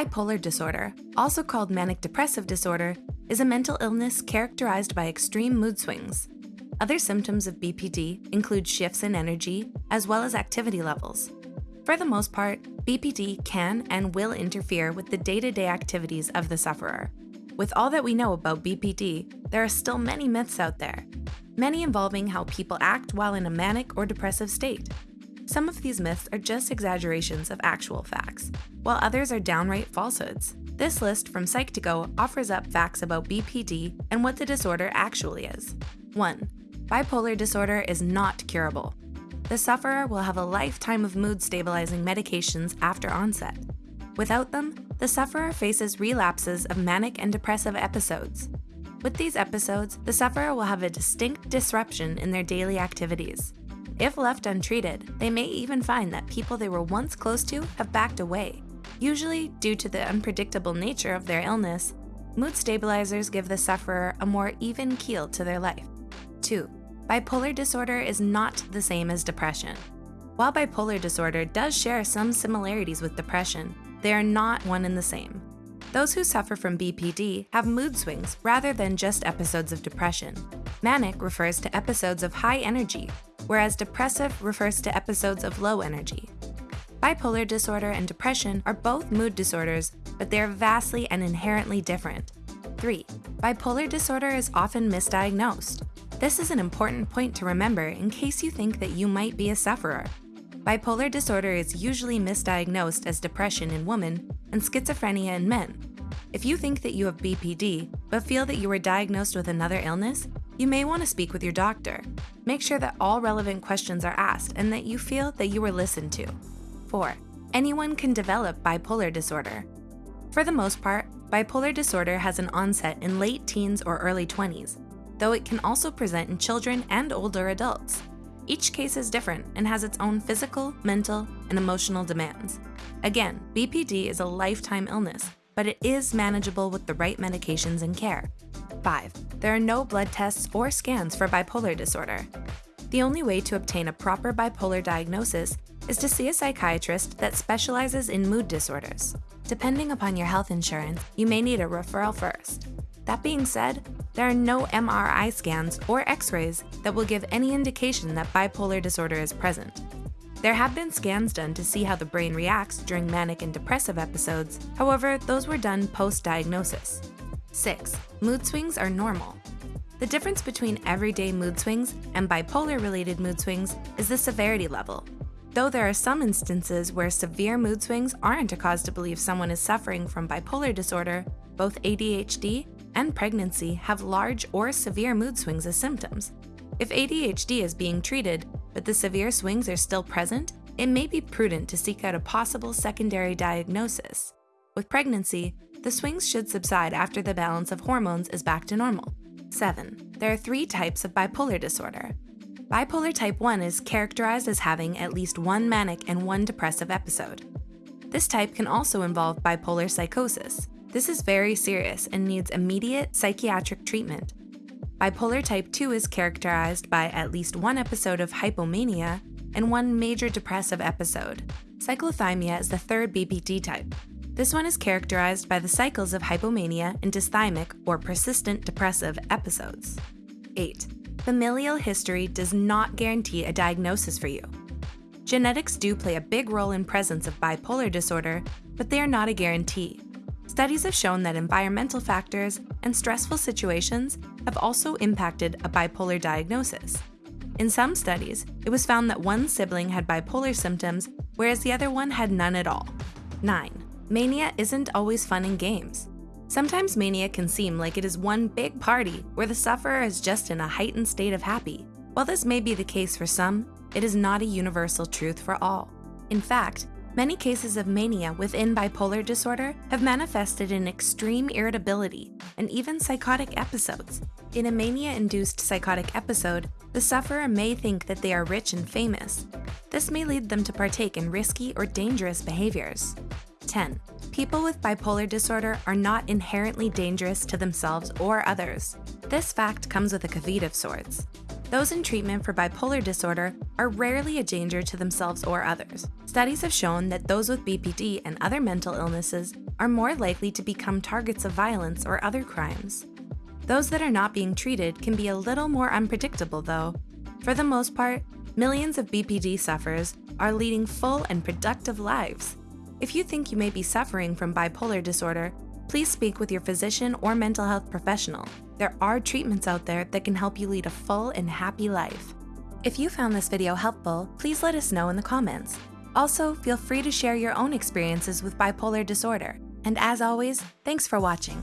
Bipolar disorder, also called manic depressive disorder, is a mental illness characterized by extreme mood swings. Other symptoms of BPD include shifts in energy as well as activity levels. For the most part, BPD can and will interfere with the day to day activities of the sufferer. With all that we know about BPD, there are still many myths out there, many involving how people act while in a manic or depressive state. Some of these myths are just exaggerations of actual facts, while others are downright falsehoods. This list from Psych2Go offers up facts about BPD and what the disorder actually is. 1. Bipolar disorder is not curable. The sufferer will have a lifetime of mood stabilizing medications after onset. Without them, the sufferer faces relapses of manic and depressive episodes. With these episodes, the sufferer will have a distinct disruption in their daily activities. If left untreated, they may even find that people they were once close to have backed away. Usually, due to the unpredictable nature of their illness, mood stabilizers give the sufferer a more even keel to their life. 2. Bipolar disorder is not the same as depression. While bipolar disorder does share some similarities with depression, they are not one and the same. Those who suffer from BPD have mood swings rather than just episodes of depression. Manic refers to episodes of high energy, whereas depressive refers to episodes of low energy. Bipolar disorder and depression are both mood disorders, but they are vastly and inherently different. 3. Bipolar disorder is often misdiagnosed. This is an important point to remember in case you think that you might be a sufferer. Bipolar disorder is usually misdiagnosed as depression in women and schizophrenia in men. If you think that you have BPD, but feel that you were diagnosed with another illness, you may want to speak with your doctor. Make sure that all relevant questions are asked and that you feel that you were listened to. 4. Anyone can develop bipolar disorder. For the most part, bipolar disorder has an onset in late teens or early 20s, though it can also present in children and older adults. Each case is different and has its own physical, mental, and emotional demands. Again, BPD is a lifetime illness, but it is manageable with the right medications and care. 5. There are no blood tests or scans for bipolar disorder. The only way to obtain a proper bipolar diagnosis is to see a psychiatrist that specializes in mood disorders. Depending upon your health insurance, you may need a referral first. That being said, there are no MRI scans or x-rays that will give any indication that bipolar disorder is present. There have been scans done to see how the brain reacts during manic and depressive episodes, however, those were done post-diagnosis. 6. Mood swings are normal. The difference between everyday mood swings and bipolar-related mood swings is the severity level. Though there are some instances where severe mood swings aren't a cause to believe someone is suffering from bipolar disorder, both ADHD and pregnancy have large or severe mood swings as symptoms. If ADHD is being treated, but the severe swings are still present, it may be prudent to seek out a possible secondary diagnosis. With pregnancy, the swings should subside after the balance of hormones is back to normal. 7. There are three types of bipolar disorder. Bipolar type 1 is characterized as having at least one manic and one depressive episode. This type can also involve bipolar psychosis, this is very serious and needs immediate psychiatric treatment. Bipolar type 2 is characterized by at least one episode of hypomania and one major depressive episode. Cyclothymia is the third BPD type. This one is characterized by the cycles of hypomania and dysthymic or persistent depressive episodes. 8. Familial history does not guarantee a diagnosis for you. Genetics do play a big role in presence of bipolar disorder, but they are not a guarantee. Studies have shown that environmental factors and stressful situations have also impacted a bipolar diagnosis. In some studies, it was found that one sibling had bipolar symptoms, whereas the other one had none at all. 9. Mania isn't always fun and games. Sometimes mania can seem like it is one big party where the sufferer is just in a heightened state of happy. While this may be the case for some, it is not a universal truth for all. In fact, Many cases of mania within bipolar disorder have manifested in extreme irritability and even psychotic episodes. In a mania-induced psychotic episode, the sufferer may think that they are rich and famous. This may lead them to partake in risky or dangerous behaviors. 10. People with bipolar disorder are not inherently dangerous to themselves or others. This fact comes with a caveat of sorts. Those in treatment for bipolar disorder are rarely a danger to themselves or others. Studies have shown that those with BPD and other mental illnesses are more likely to become targets of violence or other crimes. Those that are not being treated can be a little more unpredictable, though. For the most part, millions of BPD sufferers are leading full and productive lives. If you think you may be suffering from bipolar disorder, please speak with your physician or mental health professional. There are treatments out there that can help you lead a full and happy life. If you found this video helpful, please let us know in the comments. Also, feel free to share your own experiences with bipolar disorder. And as always, thanks for watching.